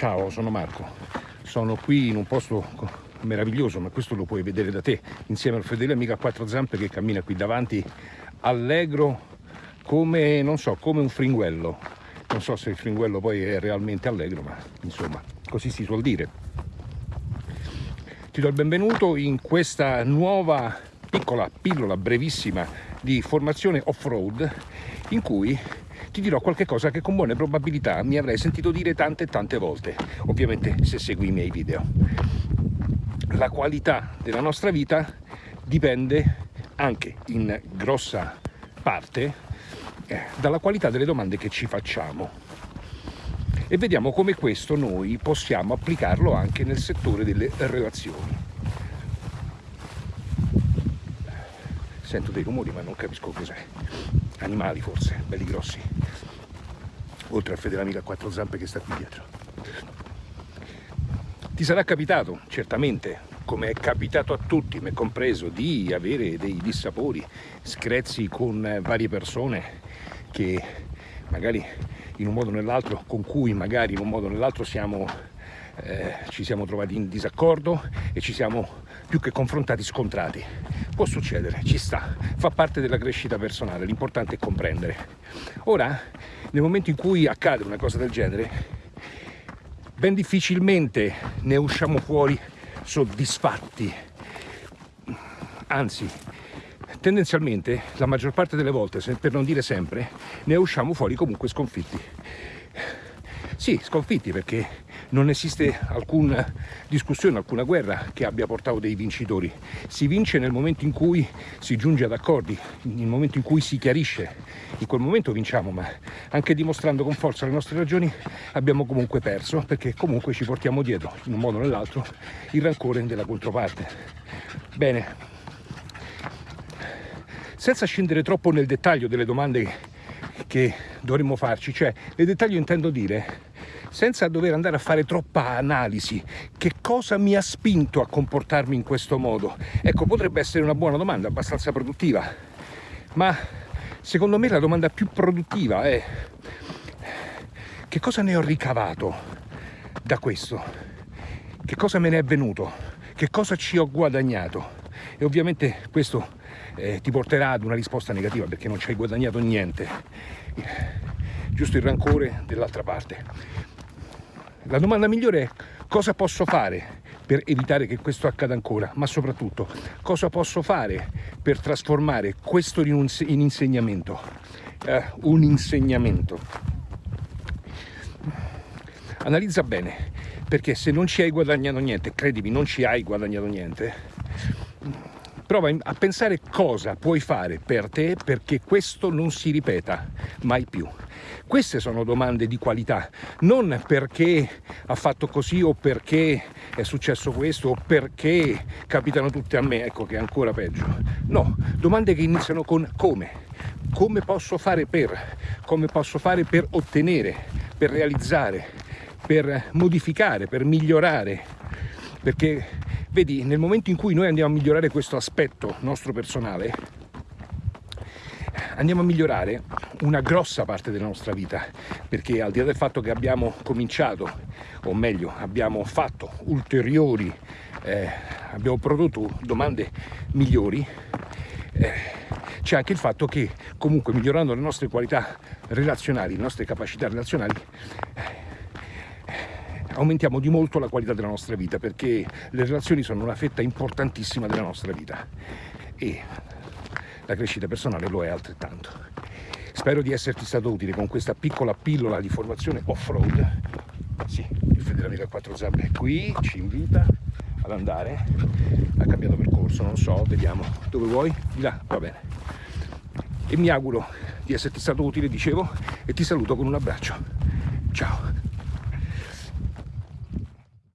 Ciao, sono Marco. Sono qui in un posto meraviglioso, ma questo lo puoi vedere da te, insieme al fedele amico a quattro zampe che cammina qui davanti, allegro come, non so, come un fringuello. Non so se il fringuello poi è realmente allegro, ma insomma, così si suol dire. Ti do il benvenuto in questa nuova piccola pillola brevissima di formazione off-road in cui ti dirò qualche cosa che con buone probabilità mi avrei sentito dire tante e tante volte, ovviamente se segui i miei video. La qualità della nostra vita dipende anche in grossa parte eh, dalla qualità delle domande che ci facciamo e vediamo come questo noi possiamo applicarlo anche nel settore delle relazioni. Sento dei rumori ma non capisco cos'è. Animali forse, belli grossi oltre al fedele amico a quattro zampe che sta qui dietro. Ti sarà capitato, certamente, come è capitato a tutti, me compreso, di avere dei dissapori, screzzi con varie persone che magari in un modo o nell'altro, con cui magari in un modo o nell'altro siamo, eh, ci siamo trovati in disaccordo e ci siamo più che confrontati scontrati. Può succedere, ci sta, fa parte della crescita personale, l'importante è comprendere. Ora nel momento in cui accade una cosa del genere, ben difficilmente ne usciamo fuori soddisfatti. Anzi, tendenzialmente, la maggior parte delle volte, per non dire sempre, ne usciamo fuori comunque sconfitti. Sì, sconfitti perché non esiste alcuna discussione, alcuna guerra che abbia portato dei vincitori. Si vince nel momento in cui si giunge ad accordi, nel momento in cui si chiarisce. In quel momento vinciamo, ma anche dimostrando con forza le nostre ragioni abbiamo comunque perso, perché comunque ci portiamo dietro, in un modo o nell'altro, il rancore della controparte. Bene, senza scendere troppo nel dettaglio delle domande che dovremmo farci, cioè nel dettaglio intendo dire senza dover andare a fare troppa analisi. Che cosa mi ha spinto a comportarmi in questo modo? Ecco, potrebbe essere una buona domanda, abbastanza produttiva, ma secondo me la domanda più produttiva è che cosa ne ho ricavato da questo? Che cosa me ne è venuto? Che cosa ci ho guadagnato? E ovviamente questo eh, ti porterà ad una risposta negativa perché non ci hai guadagnato niente, giusto il rancore dell'altra parte. La domanda migliore è cosa posso fare per evitare che questo accada ancora, ma soprattutto cosa posso fare per trasformare questo in, insegnamento, eh, un insegnamento. Analizza bene, perché se non ci hai guadagnato niente, credimi, non ci hai guadagnato niente, prova a pensare cosa puoi fare per te perché questo non si ripeta mai più. Queste sono domande di qualità, non perché ha fatto così o perché è successo questo o perché capitano tutte a me, ecco che è ancora peggio. No, domande che iniziano con come. Come posso fare per? Come posso fare per ottenere, per realizzare, per modificare, per migliorare? Perché, vedi, nel momento in cui noi andiamo a migliorare questo aspetto nostro personale, andiamo a migliorare una grossa parte della nostra vita. Perché al di là del fatto che abbiamo cominciato o meglio abbiamo fatto ulteriori eh, abbiamo prodotto domande migliori eh, c'è anche il fatto che comunque migliorando le nostre qualità relazionali le nostre capacità relazionali aumentiamo di molto la qualità della nostra vita perché le relazioni sono una fetta importantissima della nostra vita e la crescita personale lo è altrettanto. Spero di esserti stato utile con questa piccola pillola di formazione off-road. Sì, il fedele amico a quattro zampe è qui, ci invita ad andare. Ha cambiato percorso, non so, vediamo. Dove vuoi? Di là, va bene. E mi auguro di esserti stato utile, dicevo, e ti saluto con un abbraccio. Ciao!